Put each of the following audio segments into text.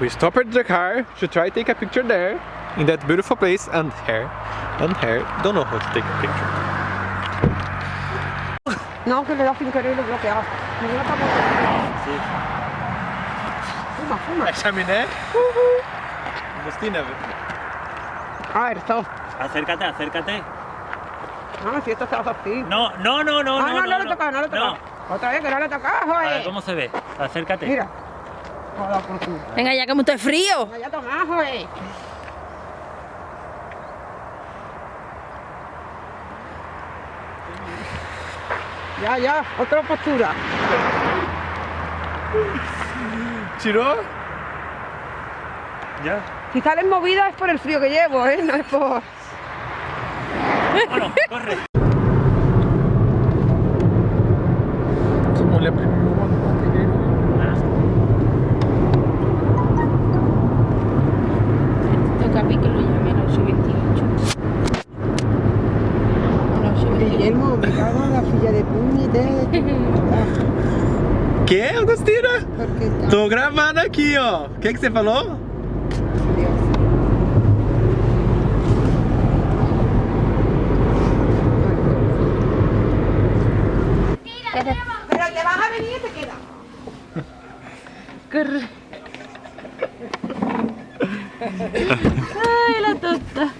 we stopped the car to try to take a picture there in that beautiful place and here and here don't know how to take a picture. No, que le da sin querer y lo bloquea. Me dio para Fuma, fuma. A chaminé? Agustina, A ver, esto. Acércate, acércate. No, si esto se hace así. No, no, no, no, Ah, no. no, no, le toca, no le toca. Otra vez que no le toca, A ver, joder. ¿cómo se ve? Acércate. Mira. Venga, ya que mucho es frío. Ya toma, joder. Ya, ya, otra postura. Tirou? Ya. Si sales movida es por el frío que llevo, ¿eh? No es por... Bueno, corre. Como le gravando aqui, ó. O que, que você falou? Pero te vas a venir y te quedas. Corre. Ay, la tonta.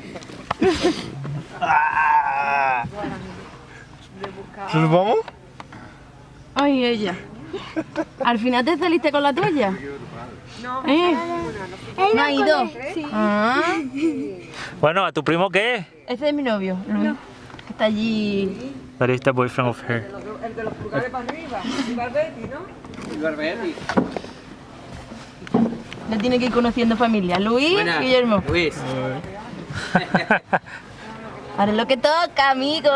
Tudo bom? Ay, ella. ¿Al final te saliste con la tuya? No, ¿Eh? ¿No ha ido? Sí. Ah, Bueno, ¿a tu primo qué? ese es mi novio, Luis. que Está allí. That is the boyfriend of her. el de los pulgares para arriba. Y Barbetti, ¿no? Barbetti. Le tiene que ir conociendo familia. Luis, Guillermo. Luis. Ahora es lo que toca, amigo.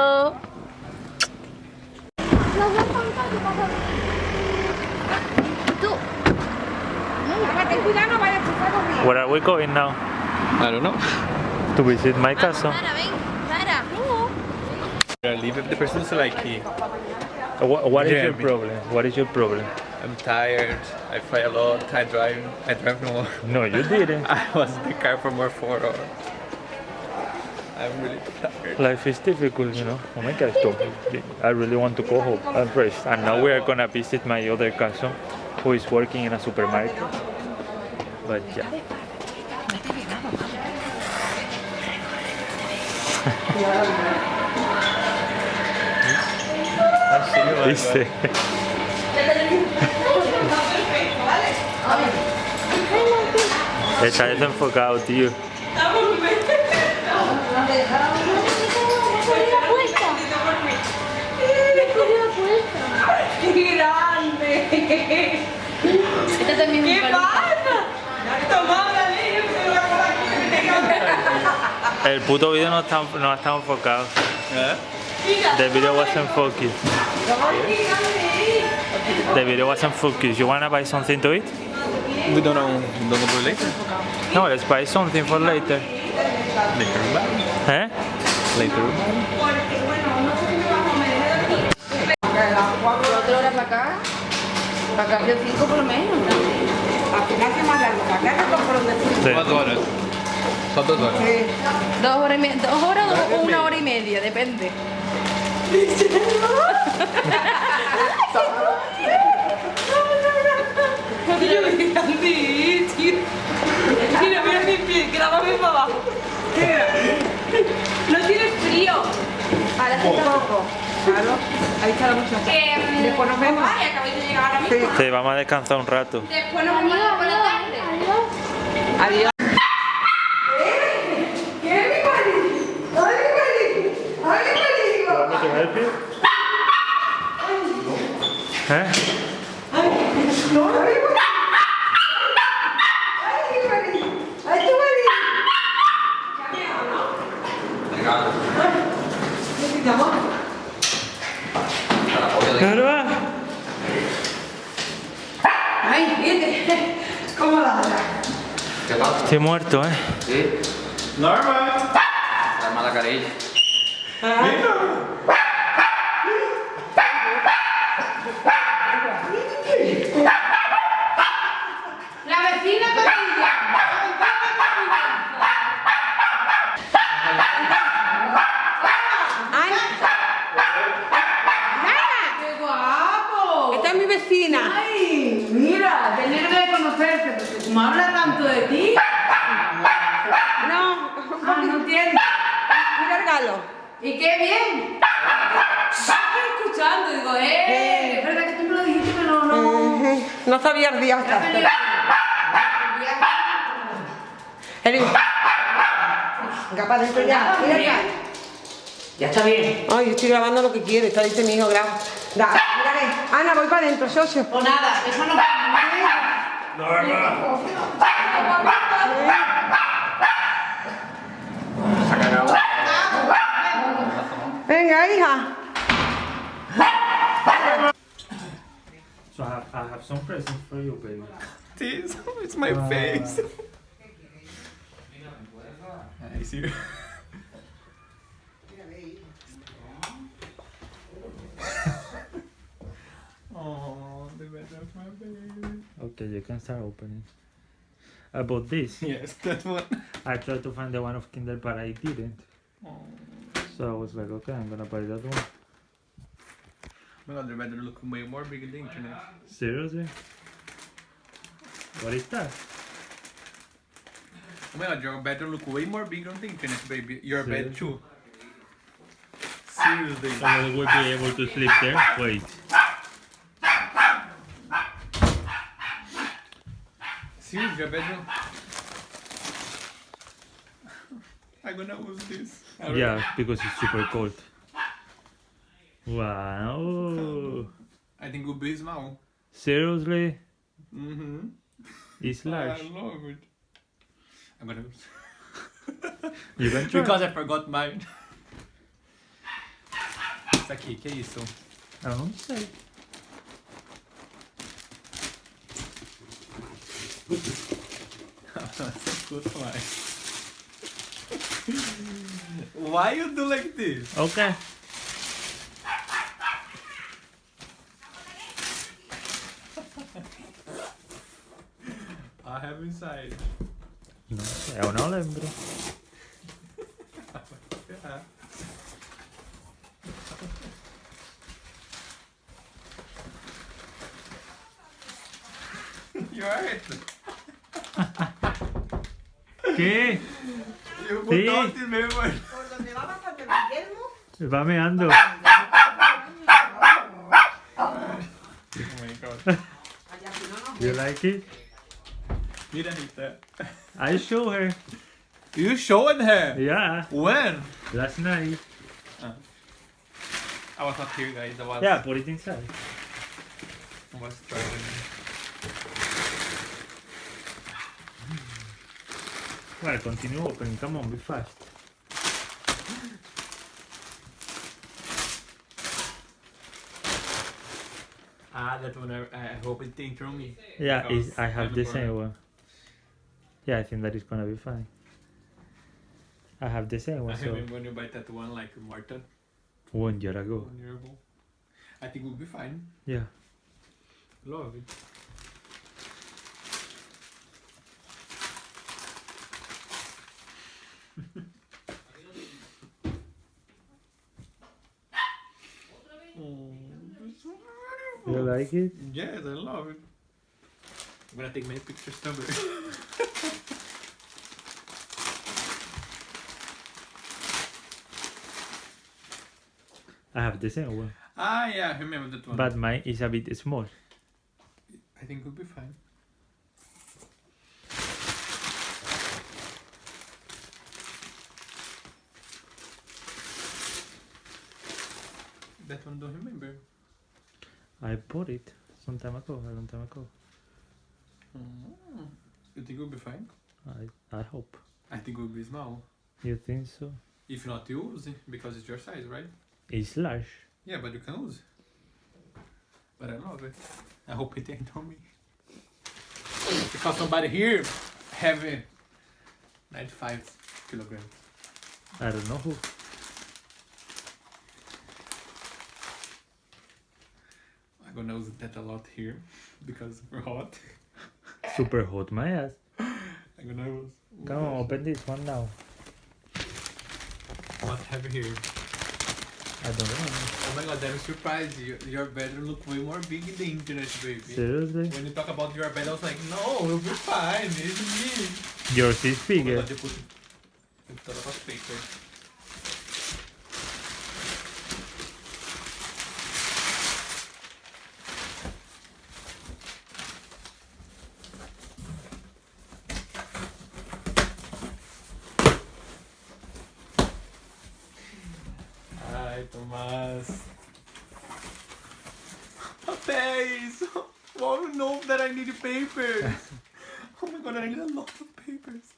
Where are we going now? I don't know. To visit my castle. Sara, ven. Sara. I leave the person so like What, what is your problem? What is your problem? I'm tired. I fight a lot. I drive. I drive no more. No, you didn't. I was in the car for more four hours. I'm really tired. Life is difficult, you know. Oh my gosh. I really want to go home and rest. And now we are gonna visit my other cousin who is working in a supermarket. But yeah. Dice. Está desenfocado, tío. ¡Qué Este también El puto vídeo no está, no está enfocado. The video wasn't focused. The video wasn't focused. You wanna buy something to eat? We don't know. Don't know for later. No, let's buy something for later. Later. Eh? Later. Cuatro horas para acá. Para yo cinco por lo menos. Al final se más largo, para acá que por donde tú. Sí. Duas horas. Duas horas. Sí. Dos horas y media, dos horas o una hora y media, depende. Tío, me grande, tío. Mira, mira mi pie, grábame para abajo. Mira. No tienes frío. Ahora hace poco. Claro, ahí está la muchacha. Después nos vemos. Ay, acabáis de llegar ahora mismo. Sí, vamos a descansar un rato. Después nos vemos por la tarde. Adiós. ¿Eh? Claro. que es como la otra. Estoy muerto, ¿eh? Sí. Normal. ¡Ah! Carilla. No. No sabía el día Ya hasta. Eli. Venga para adentro ya. Mira acá. Ya está bien. Ay, estoy grabando lo que quiero. Está dice mi hijo, graba. Da, mírale. Ana, voy para adentro, socio. Pues nada, déjanos. Venga, hija. Have, some presents for you, baby. This, it's my ah. face. Ah, I see. oh, the better of my baby. Okay, you can start opening. I bought this. Yes, that one. I tried to find the one of Kindle, but I didn't. Oh So I was like, okay, I'm gonna buy that one. My god, the better look way more big than the internet. Seriously? What is that? Oh my god, your bed look way more big on the internet, baby. Your bed too. Seriously. Somebody will be able to sleep there. Wait. Seriously, your bedroom. I'm gonna use this. Yeah, because it's super cold. Wow. I think it will be small. Seriously? Mm-hmm. It's large. I love it. I'm gonna You can try. Because I forgot mine. Isso aqui, que é isso? I don't say. Escuta. Why you do like this? Okay. mensagem. Não, eu não lembro. You alright? ¿Qué? Va meando. You like it? You it? Mira Rita. I show her. You showed her. Yeah, When? last night. I was not here, guys. I was. Yeah, put it inside. I was traveling. Well, continue opening. Come on, be fast. Ah, that one. I, I hope it didn't throw me. Yeah, I have I'm the same one. Yeah, I think that is gonna be fine. I have the same one. I one, so remember when you buy that one like Martin one year ago. one year ago. I think we'll be fine. Yeah. Love it. Oh, it's so You beautiful. like it? Yes, I love it. I'm gonna take many pictures somewhere. I have the same one, ah, yeah, I remember that one. but mine is a bit small. I think we'll be fine. That one don't remember. I bought it some time ago, a long time ago. Mm. You think we'll be fine? I I hope. I think we'll be small. You think so? If not, you use it because it's your size, right? It's large. Yeah, but you can use. But I love it. I hope it ain't on me. Because somebody here have uh, 95 kilograms. I don't know who. I'm gonna use that a lot here because we're hot. Super hot, my ass. I'm gonna use. Come on, open this one now. What have you here? I don't know. Oh my god, I'm surprised. Your, your bedroom look way more big in the internet, baby. Seriously? When you talk about your bed, I was like, no, we'll be fine. It's me. Yours is Oh my bigger. god, you put, you put a lot of paper. Tomás. Papéis! Oh no, that I need papers! oh my god, I need a lot of papers.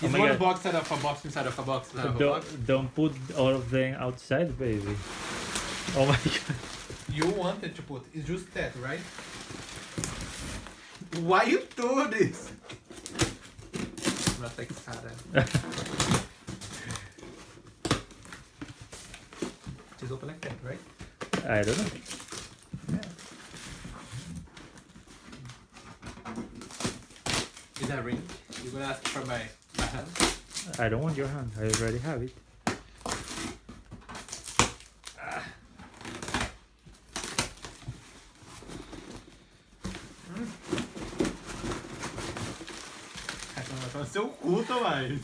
Oh it's my one God. box out of a box inside of a box inside of a box. Don't, don't put all of them outside, baby. Oh my god. You wanted to put, it's just that, right? Why you do this? Not like Just open like that, right? I don't know. Is that ring? You're gonna ask for my, my hand? I don't want your hand. I already have it. Ser o cu, Tomás.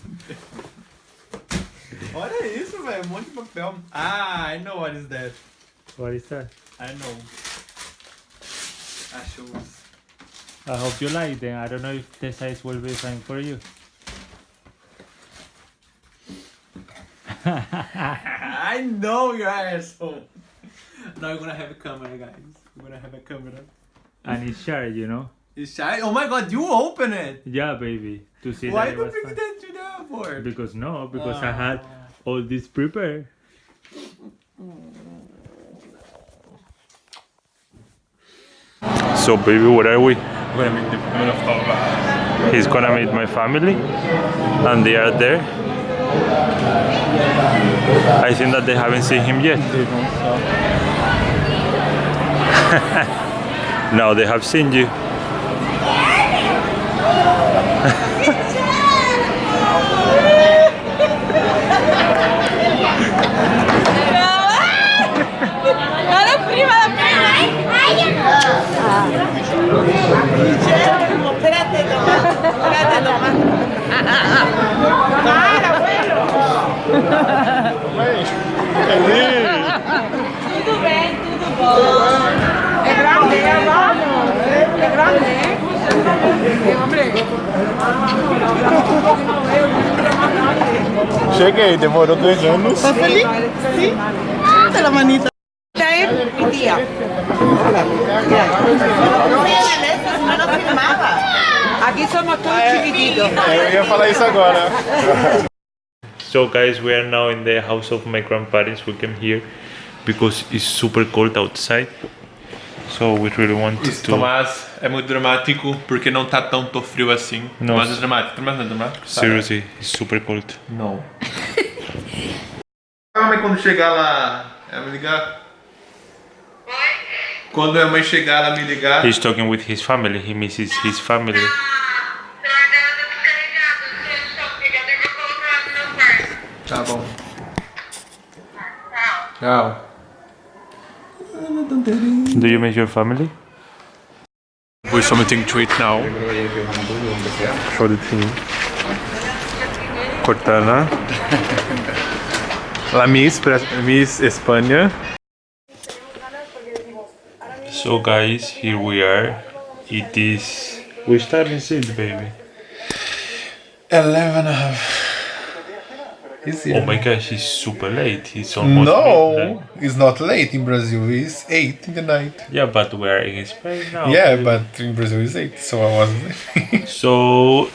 Olha isso, velho. Um monte de papel. Ah, I know what is that. What is that? I know. Shoes. I hope you like them. I don't know if the size will be fine for you. I know you're asshole. Now you're gonna have a camera, guys. You're gonna have a camera. and it's sharp, you know? It's shy. Oh my god, you open it. Yeah, baby. To see Why that it do you bring fine. that to the airport? Because no, because I had all this prepared. So baby, where are we? I'm gonna make the I'm gonna fall back. He's gonna meet my family and they are there. I think that they haven't seen him yet. now they have seen you. Guillermo, espérate nomás, espérate nomás. ¡Para, abuelo! Tudo bem, tudo bom. É grande, é bom. É grande, é? Cheguei, demorou dois anos. Tá feliz? Sim. Ah, pela manita. Já é filmaba. Aquí somos todos chiquititos. Eu ia falar isso agora. So guys, we are now in the house of my grandparents. We came here because it's super cold outside. So we really wanted Isso, to. Tomás é muito dramático porque não tá tanto frio assim. Não. Tomás é dramático. Tomás não é dramático? Sabe? Seriously, it's super cold. Não. Calma aí quando chegar lá, ela me ligar. Quando a mãe chegar, ela me ligar. He's talking with his family. He misses his family. Tá bom. Tchau. Do you miss your family? We something to eat now. Show the team. Cortana. La Miss, Miss Espanha. So guys, here we are. It is. We starting since baby. 11 and a half. Is Oh my gosh, it's super late. It's almost No, midnight. it's not late in Brazil. It's 8 in the night. Yeah, but we're in Spain now. yeah, but in Brazil it's 8, so I wasn't. So